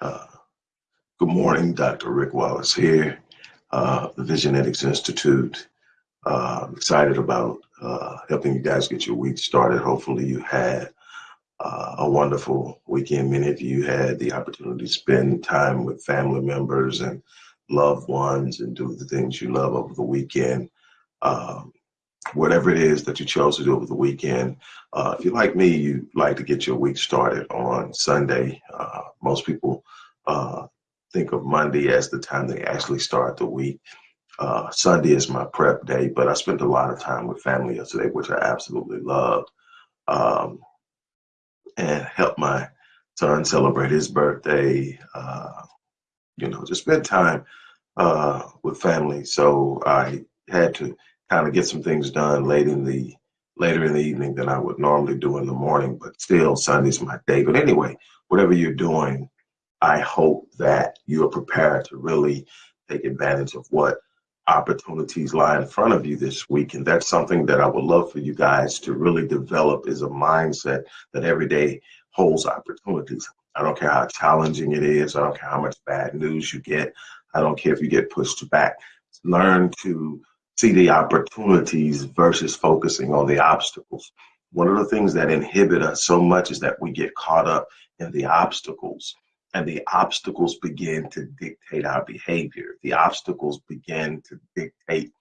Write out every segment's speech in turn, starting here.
Uh, good morning. Dr. Rick Wallace here, uh, the Visionetics Institute. Uh, excited about uh, helping you guys get your week started. Hopefully, you had uh, a wonderful weekend. Many of you had the opportunity to spend time with family members and loved ones and do the things you love over the weekend. Um, whatever it is that you chose to do over the weekend. Uh, if you're like me, you like to get your week started on Sunday. Uh, most people uh, think of Monday as the time they actually start the week. Uh, Sunday is my prep day, but I spent a lot of time with family yesterday, which I absolutely loved, um, and helped my son celebrate his birthday. Uh, you know, just spend time uh, with family. So I had to kind of get some things done late in the later in the evening than I would normally do in the morning, but still Sunday's my day. But anyway, whatever you're doing, I hope that you are prepared to really take advantage of what opportunities lie in front of you this week. And that's something that I would love for you guys to really develop is a mindset that every day holds opportunities. I don't care how challenging it is. I don't care how much bad news you get. I don't care if you get pushed back. Learn to see the opportunities versus focusing on the obstacles. One of the things that inhibit us so much is that we get caught up in the obstacles and the obstacles begin to dictate our behavior. The obstacles begin to dictate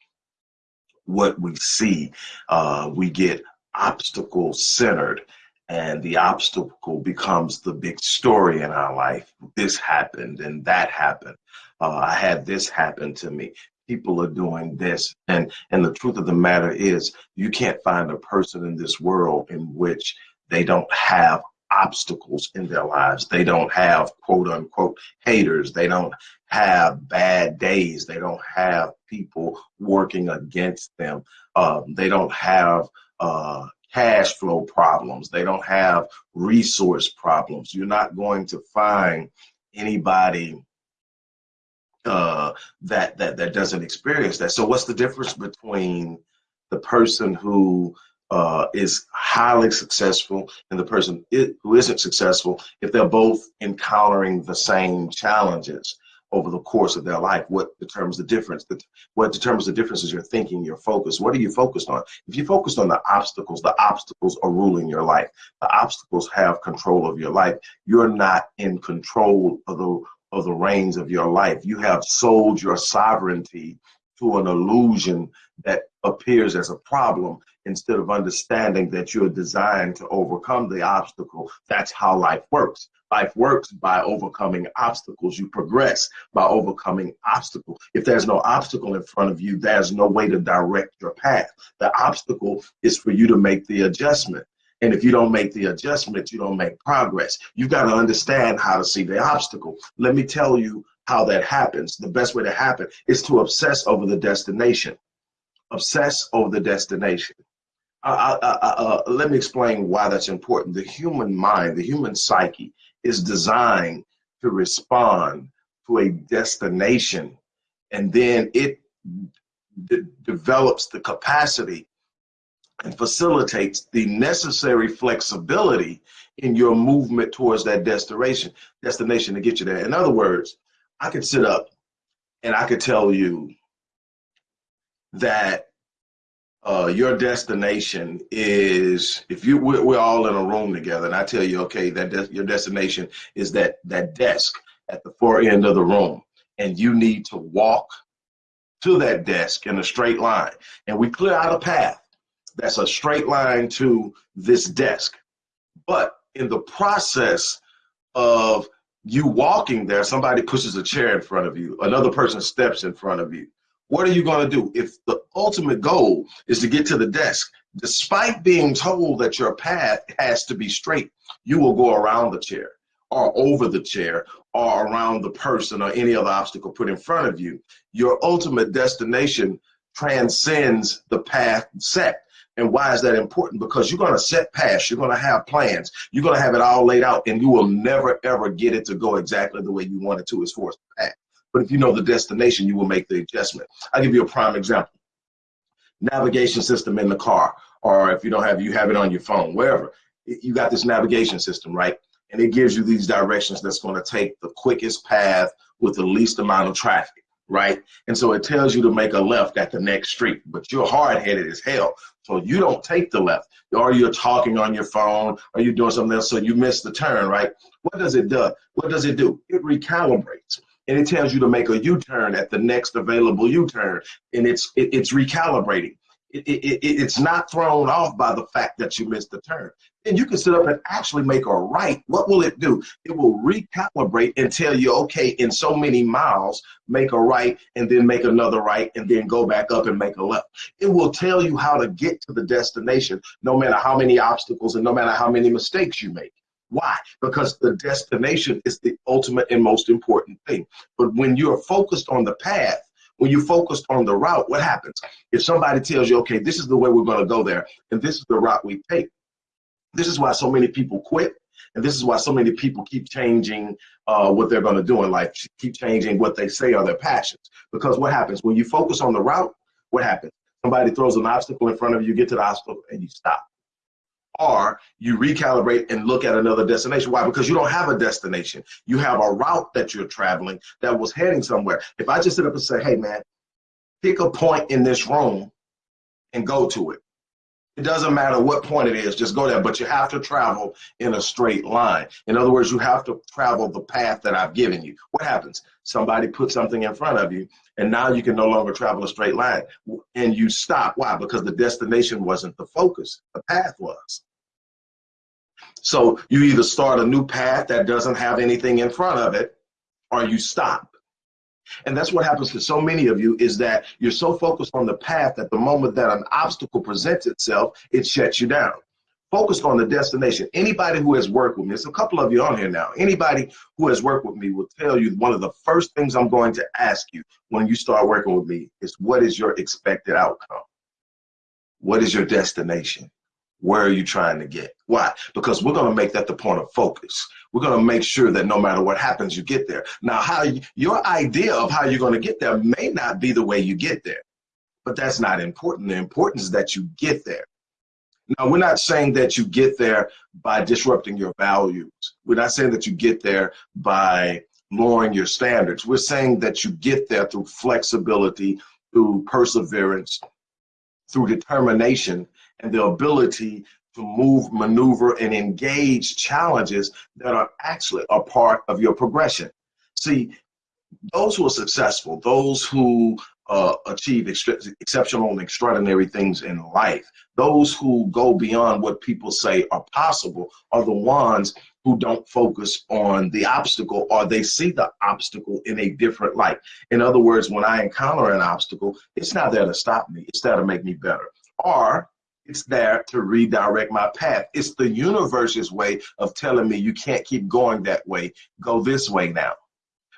what we see. Uh, we get obstacle centered and the obstacle becomes the big story in our life. This happened and that happened. Uh, I had this happen to me people are doing this. And and the truth of the matter is you can't find a person in this world in which they don't have obstacles in their lives. They don't have quote unquote haters. They don't have bad days. They don't have people working against them. Um, they don't have uh, cash flow problems. They don't have resource problems. You're not going to find anybody uh, that that that doesn't experience that. So what's the difference between the person who uh, is highly successful and the person who isn't successful if they're both encountering the same challenges over the course of their life? What determines the difference? What determines the difference is your thinking, your focus. What are you focused on? If you're focused on the obstacles, the obstacles are ruling your life. The obstacles have control of your life. You're not in control of the of the reins of your life. You have sold your sovereignty to an illusion that appears as a problem instead of understanding that you're designed to overcome the obstacle. That's how life works. Life works by overcoming obstacles. You progress by overcoming obstacles. If there's no obstacle in front of you, there's no way to direct your path. The obstacle is for you to make the adjustment. And if you don't make the adjustments, you don't make progress. You've got to understand how to see the obstacle. Let me tell you how that happens. The best way to happen is to obsess over the destination. Obsess over the destination. Uh, uh, uh, let me explain why that's important. The human mind, the human psyche, is designed to respond to a destination, and then it develops the capacity and facilitates the necessary flexibility in your movement towards that destination destination to get you there. In other words, I could sit up and I could tell you that uh, your destination is if you we're, we're, all in a room together and I tell you okay that your destination is that that desk at the far end of the room and you need to walk to that desk in a straight line and we clear out a path that's a straight line to this desk. But in the process of you walking there, somebody pushes a chair in front of you, another person steps in front of you. What are you going to do? If the ultimate goal is to get to the desk, despite being told that your path has to be straight, you will go around the chair or over the chair or around the person or any other obstacle put in front of you. Your ultimate destination transcends the path set. And why is that important? Because you're going to set paths, you're going to have plans, you're going to have it all laid out, and you will never ever get it to go exactly the way you want it to as far as the path. But if you know the destination, you will make the adjustment. I'll give you a prime example. Navigation system in the car, or if you don't have, you have it on your phone, wherever. You got this navigation system, right? and it gives you these directions that's going to take the quickest path with the least amount of traffic, right? And so it tells you to make a left at the next street, but you're hard headed as hell. So you don't take the left, or you're talking on your phone, or you're doing something else, so you miss the turn, right? What does it do? What does it do? It recalibrates and it tells you to make a U-turn at the next available U-turn, and it's it, it's recalibrating. It, it, it's not thrown off by the fact that you missed the turn. And you can sit up and actually make a right. What will it do? It will recalibrate and tell you, okay, in so many miles, make a right and then make another right and then go back up and make a left. It will tell you how to get to the destination, no matter how many obstacles and no matter how many mistakes you make. Why? Because the destination is the ultimate and most important thing. But when you're focused on the path, when you're focused on the route, what happens? If somebody tells you, okay, this is the way we're going to go there, and this is the route we take, this is why so many people quit. And this is why so many people keep changing uh, what they're going to do in life, keep changing what they say are their passions. Because what happens when you focus on the route? What happens? Somebody throws an obstacle in front of you, you get to the obstacle, and you stop or you recalibrate and look at another destination. Why? Because you don't have a destination. You have a route that you're traveling that was heading somewhere. If I just sit up and say, hey, man, pick a point in this room and go to it. It doesn't matter what point it is, just go there. But you have to travel in a straight line. In other words, you have to travel the path that I've given you. What happens? Somebody puts something in front of you, and now you can no longer travel a straight line. And you stop. Why? Because the destination wasn't the focus, the path was. So you either start a new path that doesn't have anything in front of it, or you stop. And that's what happens to so many of you is that you're so focused on the path that the moment that an obstacle presents itself, it shuts you down. Focused on the destination. Anybody who has worked with me, there's a couple of you on here now. Anybody who has worked with me will tell you one of the first things I'm going to ask you when you start working with me is what is your expected outcome? What is your destination? Where are you trying to get? Why? Because we're going to make that the point of focus. We're going to make sure that no matter what happens, you get there. Now, how you, your idea of how you're going to get there may not be the way you get there, but that's not important. The importance is that you get there. Now, we're not saying that you get there by disrupting your values. We're not saying that you get there by lowering your standards. We're saying that you get there through flexibility, through perseverance, through determination, and the ability to move, maneuver, and engage challenges that are actually a part of your progression. See, those who are successful, those who uh, achieve ex exceptional and extraordinary things in life, those who go beyond what people say are possible, are the ones who don't focus on the obstacle or they see the obstacle in a different light. In other words, when I encounter an obstacle, it's not there to stop me, it's there to make me better. Or it's there to redirect my path. It's the universe's way of telling me you can't keep going that way. Go this way now.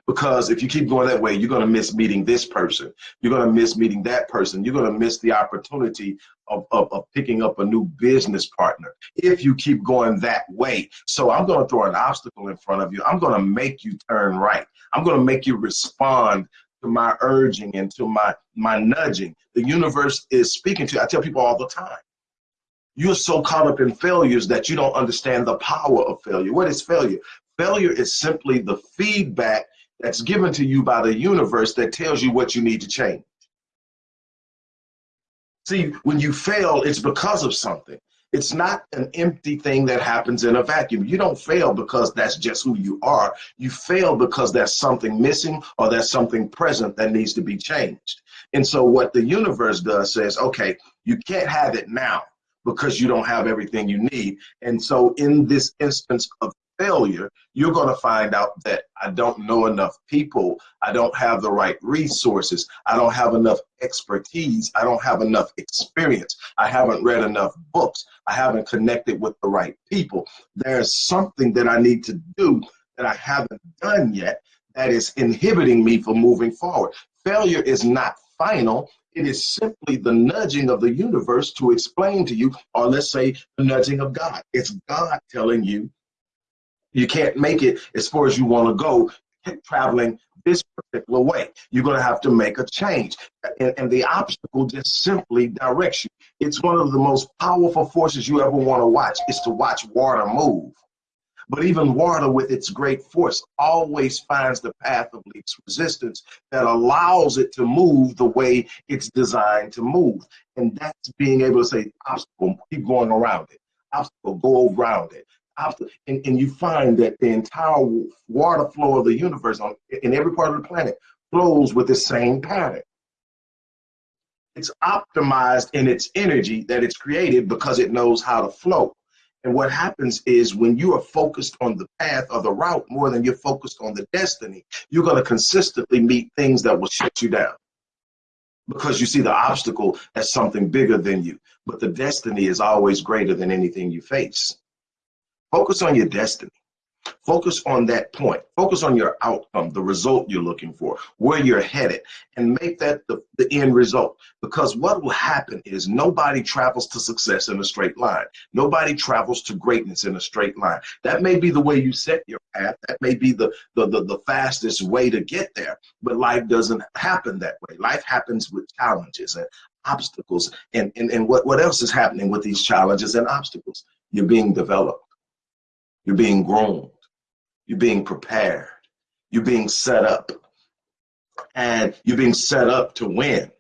Because if you keep going that way, you're going to miss meeting this person. You're going to miss meeting that person. You're going to miss the opportunity of, of, of picking up a new business partner if you keep going that way. So I'm going to throw an obstacle in front of you. I'm going to make you turn right. I'm going to make you respond to my urging and to my my nudging. The universe is speaking to you. I tell people all the time you're so caught up in failures that you don't understand the power of failure. What is failure? Failure is simply the feedback that's given to you by the universe that tells you what you need to change. See, when you fail, it's because of something. It's not an empty thing that happens in a vacuum. You don't fail because that's just who you are. You fail because there's something missing or there's something present that needs to be changed. And so what the universe does says, okay, you can't have it now because you don't have everything you need. And so in this instance of failure, you're going to find out that I don't know enough people. I don't have the right resources. I don't have enough expertise. I don't have enough experience. I haven't read enough books. I haven't connected with the right people. There's something that I need to do that I haven't done yet that is inhibiting me from moving forward. Failure is not final. It is simply the nudging of the universe to explain to you, or let's say the nudging of God. It's God telling you you can't make it as far as you want to go traveling this particular way. You're going to have to make a change. And, and, the obstacle just simply directs you. It's one of the most powerful forces you ever want to watch is to watch water move. But even water, with its great force, always finds the path of least resistance that allows it to move the way it's designed to move. And that's being able to say, obstacle, keep going around it. Obstacle, go around it. Obstacle. And, and you find that the entire water flow of the universe on, in every part of the planet flows with the same pattern. It's optimized in its energy that it's created because it knows how to flow. And what happens is when you are focused on the path or the route more than you're focused on the destiny, you're going to consistently meet things that will shut you down because you see the obstacle as something bigger than you. But the destiny is always greater than anything you face. Focus on your destiny. Focus on that point. Focus on your outcome, the result you're looking for, where you're headed, and make that the, the end result. Because what will happen is nobody travels to success in a straight line. Nobody travels to greatness in a straight line. That may be the way you set your path. That may be the, the, the, the fastest way to get there. But life doesn't happen that way. Life happens with challenges and obstacles. And, and, and what, what else is happening with these challenges and obstacles? You're being developed. You're being grown. You're being prepared. You're being set up. And you're being set up to win.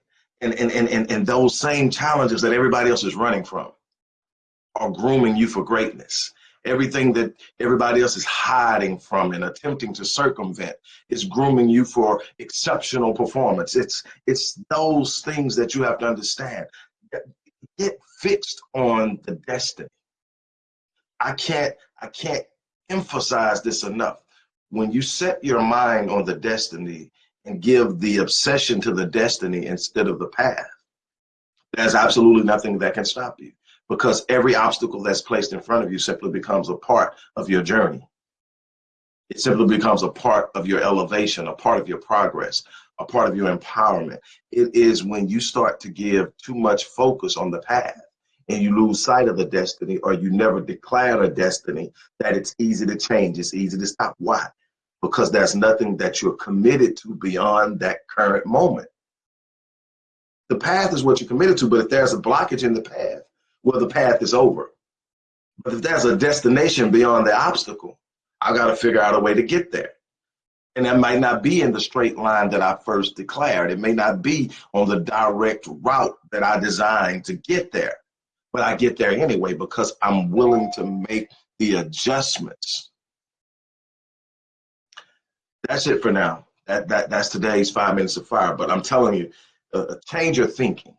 And, and, and, and, and those same challenges that everybody else is running from are grooming you for greatness. Everything that everybody else is hiding from and attempting to circumvent is grooming you for exceptional performance. It's it's those things that you have to understand. Get fixed on the destiny. I can't I can't emphasize this enough. When you set your mind on the destiny and give the obsession to the destiny instead of the path, there's absolutely nothing that can stop you because every obstacle that's placed in front of you simply becomes a part of your journey. It simply becomes a part of your elevation, a part of your progress, a part of your empowerment. It is when you start to give too much focus on the path and you lose sight of the destiny or you never declare a destiny that it's easy to change, it's easy to stop. Why? Because there's nothing that you're committed to beyond that current moment. The path is what you're committed to, but if there's a blockage in the path, well, the path is over. But if there's a destination beyond the obstacle, I got to figure out a way to get there. And that might not be in the straight line that I first declared. It may not be on the direct route that I designed to get there but I get there anyway because I'm willing to make the adjustments. That's it for now. That, that that's today's five minutes of fire. But I'm telling you, uh, uh, change your thinking.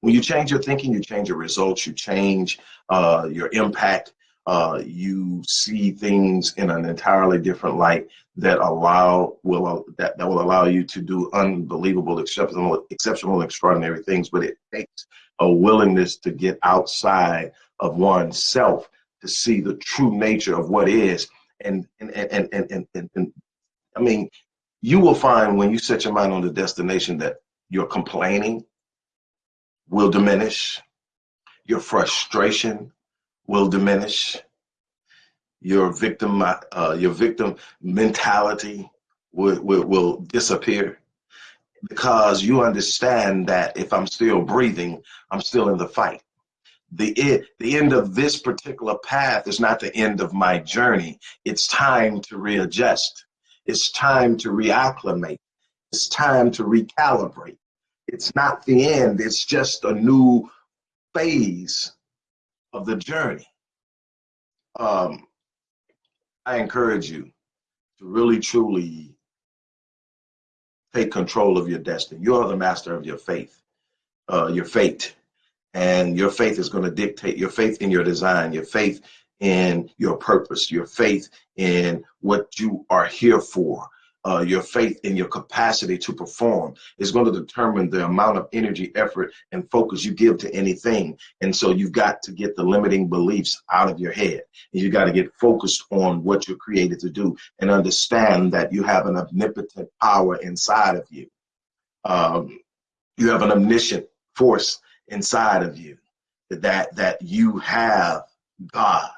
When you change your thinking, you change your results. You change uh, your impact. Uh, you see things in an entirely different light that allow will uh, that, that will allow you to do unbelievable, exceptional, exceptional, extraordinary things. But it takes a willingness to get outside of oneself to see the true nature of what is. And and and and and, and, and I mean, you will find when you set your mind on the destination that your complaining will diminish, your frustration will diminish, your victim uh, your victim mentality will, will, will disappear because you understand that if I'm still breathing, I'm still in the fight. The, it, the end of this particular path is not the end of my journey. It's time to readjust. It's time to reacclimate. It's time to recalibrate. It's not the end. It's just a new phase of the journey. Um, I encourage you to really, truly take control of your destiny. You are the master of your faith, uh, your fate. And your faith is going to dictate your faith in your design, your faith in your purpose, your faith in what you are here for, uh, your faith in your capacity to perform is going to determine the amount of energy, effort, and focus you give to anything. And so you've got to get the limiting beliefs out of your head. And you got to get focused on what you're created to do and understand that you have an omnipotent power inside of you. Um, you have an omniscient force inside of you that that you have God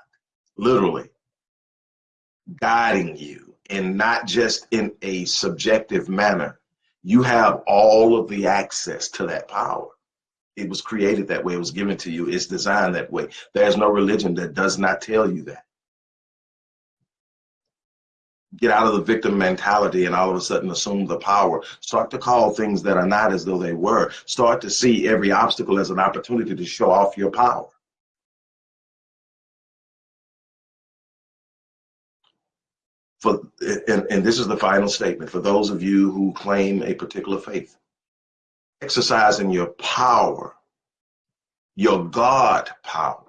literally guiding you and not just in a subjective manner. You have all of the access to that power. It was created that way. It was given to you. It's designed that way. There's no religion that does not tell you that. get out of the victim mentality and all of a sudden assume the power. Start to call things that are not as though they were. Start to see every obstacle as an opportunity to show off your power. For, and, and this is the final statement for those of you who claim a particular faith. Exercising your power, your God power,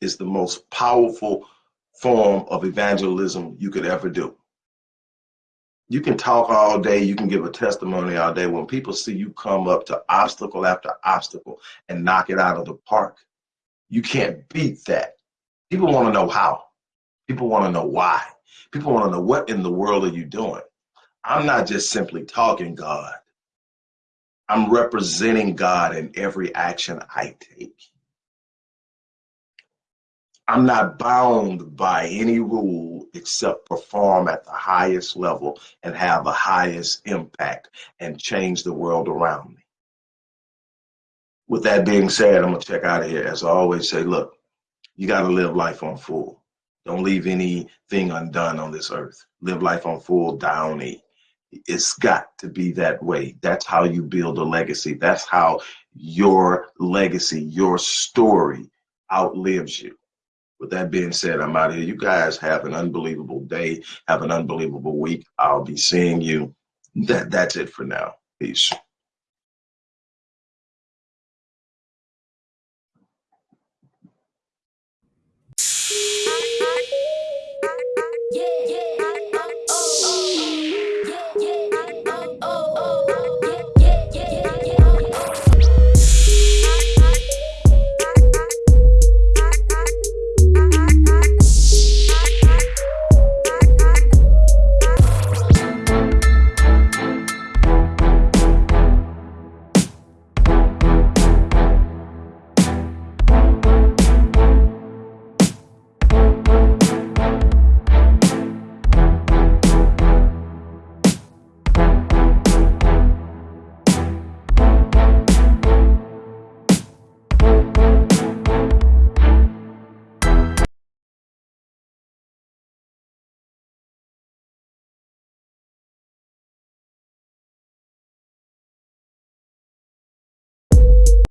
is the most powerful form of evangelism you could ever do. You can talk all day, you can give a testimony all day. When people see you come up to obstacle after obstacle and knock it out of the park, you can't beat that. People want to know how. People want to know why. People want to know what in the world are you doing? I'm not just simply talking God. I'm representing God in every action I take. I'm not bound by any rule except perform at the highest level and have the highest impact and change the world around me. With that being said, I'm going to check out of here. As I always say, look, you got to live life on full. Don't leave anything undone on this earth. Live life on full, down E. It's got to be that way. That's how you build a legacy. That's how your legacy, your story outlives you. With that being said, I'm out of here. You guys have an unbelievable day. Have an unbelievable week. I'll be seeing you. That that's it for now. Peace. Yeah, yeah.